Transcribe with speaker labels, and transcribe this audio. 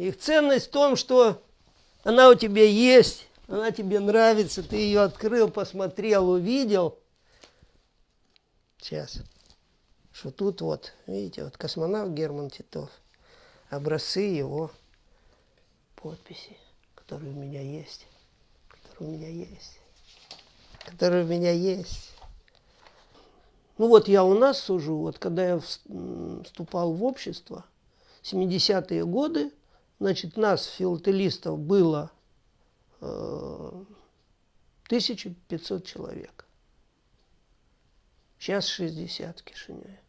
Speaker 1: Их ценность в том, что она у тебя есть, она тебе нравится, ты ее открыл, посмотрел, увидел. Сейчас. Что тут вот, видите, вот космонавт Герман Титов. Образцы его подписи, которые у меня есть. Которые у меня есть. Которые у меня есть. Ну вот я у нас сужу, вот когда я вступал в общество, 70-е годы, значит, нас, филателистов, было э, 1500 человек. Сейчас 60 в Кишиневе.